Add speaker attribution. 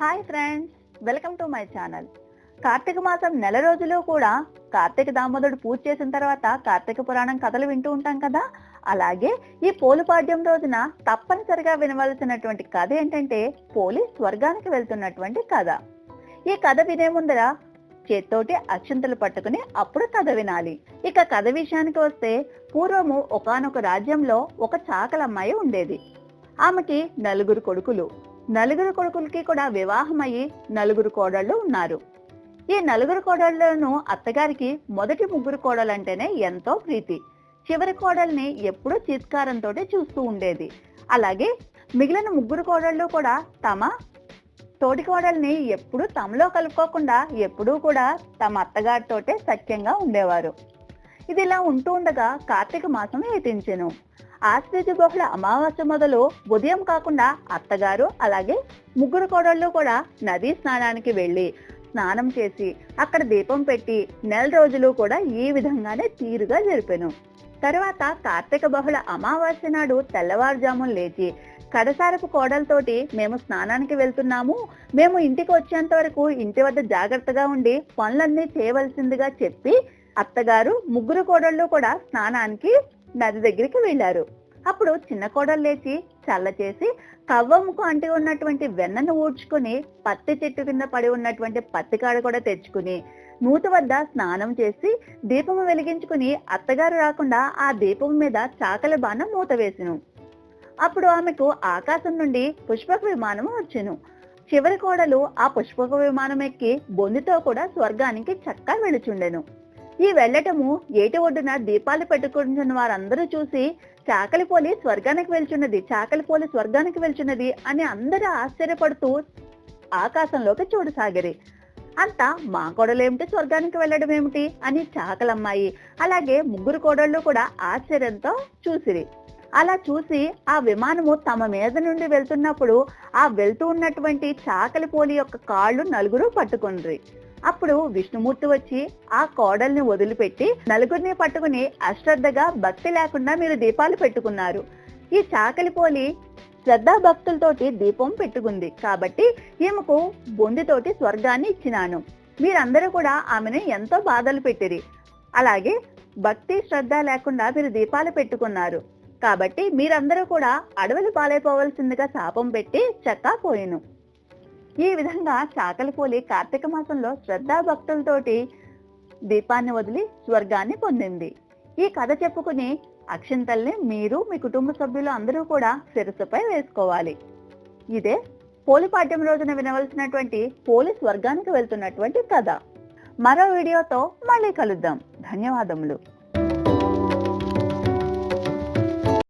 Speaker 1: Hi friends welcome to my channel. Karthika మాసం నెల రోజులు కూడా కార్తీక దామోదరుడు పూజ చేసిన తర్వాత కార్తీక పురాణం కథలు వింటూ ఉంటాం కదా? అలాగే ఈ పోలుపాడ్యం రోజున తప్పనిసరిగా వినవలసినటువంటి కథ ఏంటంటే పోలి స్వర్గానికి వెళ్తున్నటువంటి కథ. ఈ కథ వినే ముందర చేత్తోటి అక్షంతలు పట్టుకుని అప్పుడు కథ వినాలి. ఇక కథ విషయానికి వస్తే పూర్వము ఒకానొక రాజ్యంలో ఒక చాకలమ్మాయి ఉండేది. ఆమెకి నలుగురు కొడుకులు. నలుగురు కొడుకులకి కూడా వివాహమయ్యి నలుగురు కోడళ్ళు ఉన్నారు. ఈ నలుగురు కోడళ్ళను అత్తగారికి మొదటి ముగ్గురు కోడలంటేనే ఎంతో ప్రీతి. చివరి కోడల్ని ఎప్పుడూ చిత్కారంతో చూస్తూ ఉండేది. అలాగే మిగిలిన ముగ్గురు కోడళ్ళు కూడా తమ తోటి కోడల్ని ఎప్పుడూ తమలో కలుపుకోకుండా ఎప్పుడూ కూడా తమ అత్తగారితోటే సఖ్యంగా ఉండేవారు. ఇది ఇలా ఉంటూ ఉండగా కార్తీక మాసం ఏతించెను ఆశ్వేజ బహుళ అమావాస్య మొదలు ఉదయం కాకుండా అత్తగారు అలాగే ముగ్గురు కోడళ్ళు కూడా నదీ స్నానానికి వెళ్ళి స్నానం చేసి అక్కడ దీపం పెట్టి నెల రోజులు కూడా ఈ విధంగానే తీరుగా జరిపాను. తర్వాత కార్తీక బహుళ అమావాస్య నాడు తెల్లవారుజామున లేచి కడసారపు కోడలతోటి మేము స్నానానికి వెళ్తున్నాము. మేము ఇంటికి వచ్చేంత వరకు ఇంటి వద్ద జాగ్రత్తగా ఉండి పనులన్నీ చేయవలసిందిగా చెప్పి అత్తగారు ముగ్గురు కోడళ్ళు కూడా స్నానానికి నది దగ్గరికి వెళ్ళారు. అప్పుడు చిన్న కోడలు లేచి చల్ల చేసి కవ్వముకు అంటి ఉన్నటువంటి వెన్నను ఊడ్చుకుని పత్తి చెట్టు కింద పడి ఉన్నటువంటి పత్తి కాడ కూడా తెచ్చుకుని నూత వద్ద స్నానం చేసి దీపము వెలిగించుకుని అత్తగారు రాకుండా ఆ దీపం మీద చాకల బాణం మూత వేసిను. అప్పుడు ఆమెకు ఆకాశం నుండి పుష్పక విమానం వచ్చెను. చివరి కోడలు ఆ పుష్పక విమానం ఎక్కి బొందితో కూడా స్వర్గానికి చక్కా వెళుచుండెను ఈ వెళ్ళటము ఏటి ఒడ్డున దీపాలు పెట్టుకుంటున్న వారందరూ చూసి చాకలిపోలి స్వర్గానికి వెళ్చున్నది చాకలిపోలి స్వర్గానికి వెళ్చున్నది అని అందరూ ఆశ్చర్యపడుతూ ఆకాశంలోకి చూడసాగిరి అంతా మా కోడలేమిటి స్వర్గానికి వెళ్ళడం ఏమిటి అని చాకలమ్మాయి అలాగే ముగ్గురు కోడళ్ళు కూడా ఆశ్చర్యంతో చూసిరి. అలా చూసి ఆ విమానము తమ మీద నుండి వెళ్తున్నప్పుడు ఆ వెళ్తూ ఉన్నటువంటి చాకలిపోలి యొక్క కాళ్ళు నలుగురు పట్టుకుండ్రి అప్పుడు విష్ణుమూర్తి వచ్చి ఆ కోడల్ని వదిలిపెట్టి నలుగురిని పట్టుకుని అశ్రద్ధగా భక్తి లేకుండా మీరు దీపాలు పెట్టుకున్నారు. ఈ చాకలిపోలి శ్రద్ధా భక్తులతోటి దీపం పెట్టుకుంది. కాబట్టి ఈమెకు బొందితోటి స్వర్గాన్ని ఇచ్చినాను. మీరందరూ కూడా ఆమెను ఎంతో బాధలు పెట్టిరి. అలాగే భక్తి శ్రద్ధ లేకుండా మీరు దీపాలు పెట్టుకున్నారు. కాబట్టి మీరందరూ కూడా అడవులు పాలైపోవలసిందిగా శాపం పెట్టి చక్కా పోయిను. ఈ విధంగా చాకలిపోలి కార్తీక మాసంలో శ్రద్ధా భక్తులతోటి దీపాన్ని వదిలి స్వర్గాన్ని పొందింది. ఈ కథ చెప్పుకుని అక్షింతల్ని మీరు మీ కుటుంబ సభ్యులు అందరూ కూడా శిరస్సుపై వేసుకోవాలి. ఇదే పోలిపాడ్యం రోజున వినవలసినటువంటి పోలి స్వర్గానికి వెళ్తున్నటువంటి కథ. మరో వీడియోతో మళ్ళీ కలుద్దాం. ధన్యవాదములు.